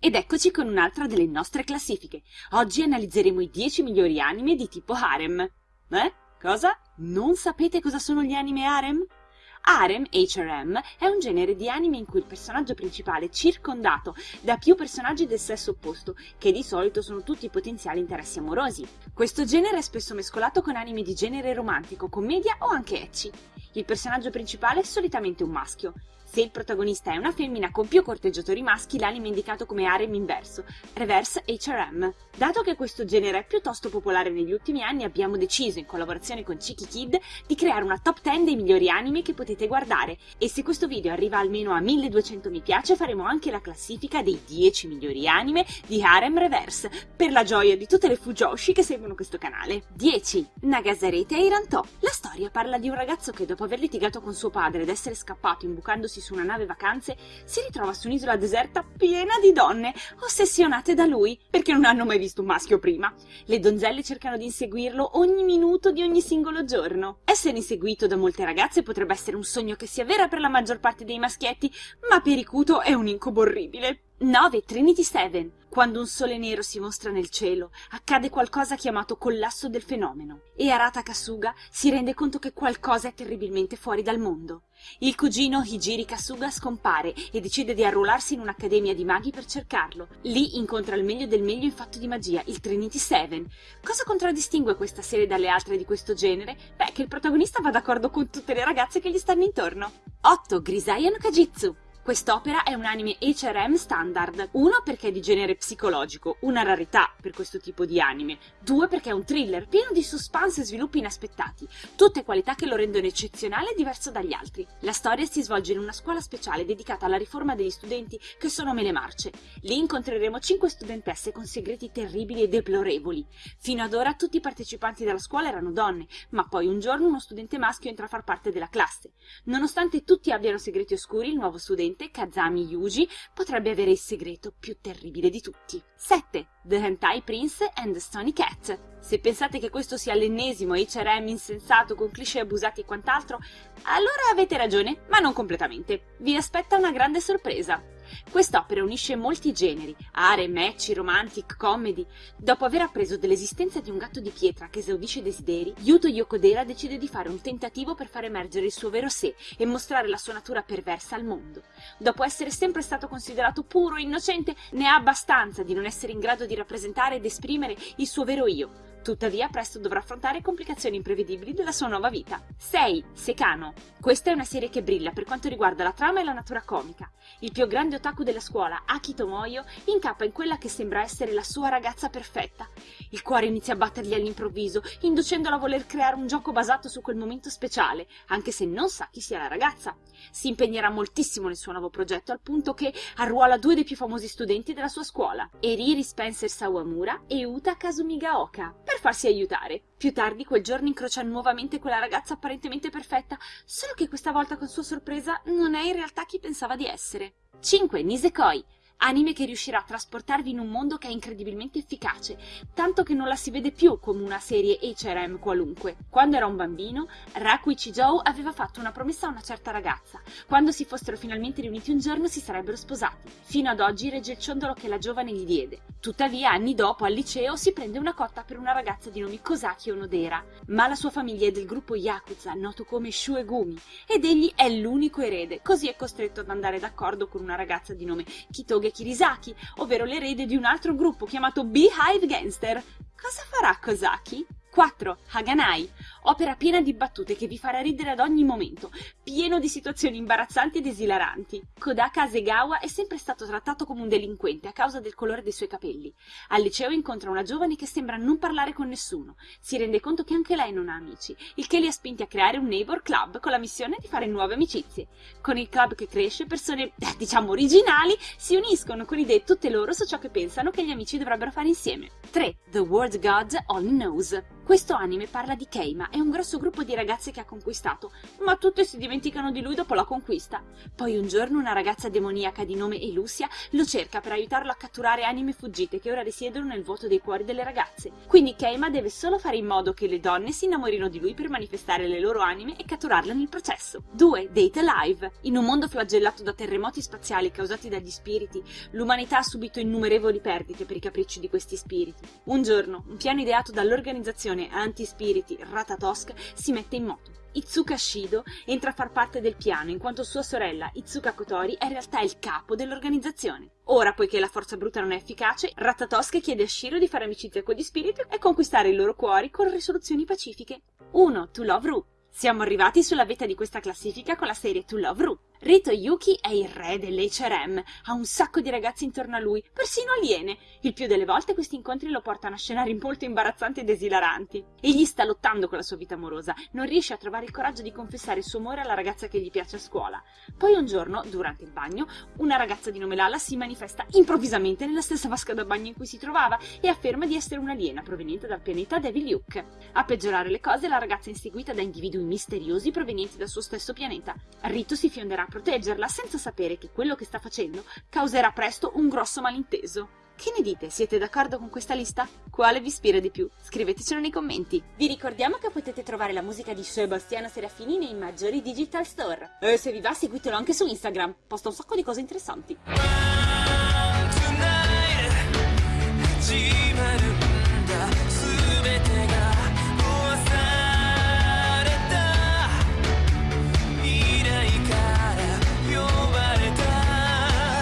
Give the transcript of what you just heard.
Ed eccoci con un'altra delle nostre classifiche. Oggi analizzeremo i 10 migliori anime di tipo harem. Eh? Cosa? Non sapete cosa sono gli anime harem? Harem, HRM, è un genere di anime in cui il personaggio principale è circondato da più personaggi del sesso opposto, che di solito sono tutti potenziali interessi amorosi. Questo genere è spesso mescolato con anime di genere romantico, commedia o anche ecchi. Il personaggio principale è solitamente un maschio. Se il protagonista è una femmina con più corteggiatori maschi, l'anime è indicato come harem inverso, reverse HRM. Dato che questo genere è piuttosto popolare negli ultimi anni, abbiamo deciso, in collaborazione con Chiki Kid, di creare una top 10 dei migliori anime che potete guardare. E se questo video arriva almeno a 1200 mi piace, faremo anche la classifica dei 10 migliori anime di harem reverse, per la gioia di tutte le fujoshi che seguono questo canale. 10. Nagasarete e Iranto. La storia parla di un ragazzo che dopo aver litigato con suo padre ed essere scappato imbucandosi su una nave vacanze, si ritrova su un'isola deserta piena di donne, ossessionate da lui, perché non hanno mai visto un maschio prima. Le donzelle cercano di inseguirlo ogni minuto di ogni singolo giorno. Essere inseguito da molte ragazze potrebbe essere un sogno che si avvera per la maggior parte dei maschietti, ma per Ikuto è un incubo orribile. 9. Trinity 7. Quando un sole nero si mostra nel cielo, accade qualcosa chiamato collasso del fenomeno, e Arata Kasuga si rende conto che qualcosa è terribilmente fuori dal mondo. Il cugino Hijiri Kasuga scompare e decide di arruolarsi in un'accademia di maghi per cercarlo. Lì incontra il meglio del meglio in fatto di magia, il Trinity 7. Cosa contraddistingue questa serie dalle altre di questo genere? Beh, che il protagonista va d'accordo con tutte le ragazze che gli stanno intorno. 8. Grisaya no Kajitsu Quest'opera è un anime HRM standard, uno perché è di genere psicologico, una rarità per questo tipo di anime, due perché è un thriller pieno di suspense e sviluppi inaspettati, tutte qualità che lo rendono eccezionale e diverso dagli altri. La storia si svolge in una scuola speciale dedicata alla riforma degli studenti che sono mele marce. Lì incontreremo cinque studentesse con segreti terribili e deplorevoli. Fino ad ora tutti i partecipanti della scuola erano donne, ma poi un giorno uno studente maschio entra a far parte della classe. Nonostante tutti abbiano segreti oscuri, il nuovo studente Probabilmente Kazami Yuji potrebbe avere il segreto più terribile di tutti. 7. The Hentai Prince and the Stony Cat. Se pensate che questo sia l'ennesimo HRM insensato con cliché abusati e quant'altro, allora avete ragione, ma non completamente. Vi aspetta una grande sorpresa. Quest'opera unisce molti generi, are, match, romantic, comedy. Dopo aver appreso dell'esistenza di un gatto di pietra che esaudisce desideri, Yuto Yokodera decide di fare un tentativo per far emergere il suo vero sé e mostrare la sua natura perversa al mondo. Dopo essere sempre stato considerato puro e innocente, ne ha abbastanza di non essere in grado di rappresentare ed esprimere il suo vero io, Tuttavia presto dovrà affrontare complicazioni imprevedibili della sua nuova vita. 6. Secano. Questa è una serie che brilla per quanto riguarda la trama e la natura comica. Il più grande otaku della scuola, Aki Tomoyo, incappa in quella che sembra essere la sua ragazza perfetta. Il cuore inizia a battergli all'improvviso, inducendolo a voler creare un gioco basato su quel momento speciale, anche se non sa chi sia la ragazza. Si impegnerà moltissimo nel suo nuovo progetto, al punto che arruola due dei più famosi studenti della sua scuola, Eriri Spencer Sawamura e Uta Kazumigaoka, per farsi aiutare. Più tardi quel giorno incrocia nuovamente quella ragazza apparentemente perfetta, solo che questa volta con sua sorpresa non è in realtà chi pensava di essere. 5. Nisekoi anime che riuscirà a trasportarvi in un mondo che è incredibilmente efficace, tanto che non la si vede più come una serie HRM qualunque. Quando era un bambino, Raku Ichijou aveva fatto una promessa a una certa ragazza. Quando si fossero finalmente riuniti un giorno si sarebbero sposati. Fino ad oggi regge il ciondolo che la giovane gli diede. Tuttavia, anni dopo, al liceo, si prende una cotta per una ragazza di nome Kosaki Onodera. Ma la sua famiglia è del gruppo Yakuza, noto come Shuegumi, ed egli è l'unico erede, così è costretto ad andare d'accordo con una ragazza di nome Kitoge Kirisaki, ovvero l'erede di un altro gruppo chiamato Beehive Gangster. Cosa farà Kosaki? 4. Haganai, opera piena di battute che vi farà ridere ad ogni momento, pieno di situazioni imbarazzanti ed esilaranti. Kodaka Asegawa è sempre stato trattato come un delinquente a causa del colore dei suoi capelli. Al liceo incontra una giovane che sembra non parlare con nessuno. Si rende conto che anche lei non ha amici, il che li ha spinti a creare un neighbor club con la missione di fare nuove amicizie. Con il club che cresce, persone, eh, diciamo, originali si uniscono con idee tutte loro su ciò che pensano che gli amici dovrebbero fare insieme. 3. The World God Only Knows Questo anime parla di Keima e un grosso gruppo di ragazze che ha conquistato, ma tutte si dimenticano di lui dopo la conquista. Poi un giorno una ragazza demoniaca di nome Elusia lo cerca per aiutarlo a catturare anime fuggite che ora risiedono nel vuoto dei cuori delle ragazze. Quindi Keima deve solo fare in modo che le donne si innamorino di lui per manifestare le loro anime e catturarle nel processo. 2. Date Alive. In un mondo flagellato da terremoti spaziali causati dagli spiriti, l'umanità ha subito innumerevoli perdite per i capricci di questi spiriti. Un giorno, un piano ideato dall'organizzazione anti-spiriti Ratatosk si mette in moto. Itsuka Shido entra a far parte del piano in quanto sua sorella Itsuka Kotori è in realtà il capo dell'organizzazione. Ora, poiché la forza bruta non è efficace, Ratatosk chiede a Shiro di fare amicizia con gli spiriti e conquistare i loro cuori con risoluzioni pacifiche. 1. To Love Ru siamo arrivati sulla vetta di questa classifica con la serie To Love Ru. Rito Yuki è il re dell'H&M, ha un sacco di ragazzi intorno a lui, persino aliene. Il più delle volte questi incontri lo portano a scenari molto imbarazzanti ed esilaranti. Egli sta lottando con la sua vita amorosa, non riesce a trovare il coraggio di confessare il suo amore alla ragazza che gli piace a scuola. Poi un giorno, durante il bagno, una ragazza di nome Lala si manifesta improvvisamente nella stessa vasca da bagno in cui si trovava e afferma di essere un'aliena proveniente dal pianeta Devil Luke. A peggiorare le cose, la ragazza è inseguita da individui misteriosi provenienti dal suo stesso pianeta. Rito si fionderà proteggerla senza sapere che quello che sta facendo causerà presto un grosso malinteso. Che ne dite? Siete d'accordo con questa lista? Quale vi ispira di più? Scrivetecelo nei commenti. Vi ricordiamo che potete trovare la musica di Sebastiano Serafini nei maggiori digital store. E se vi va seguitelo anche su Instagram, posta un sacco di cose interessanti.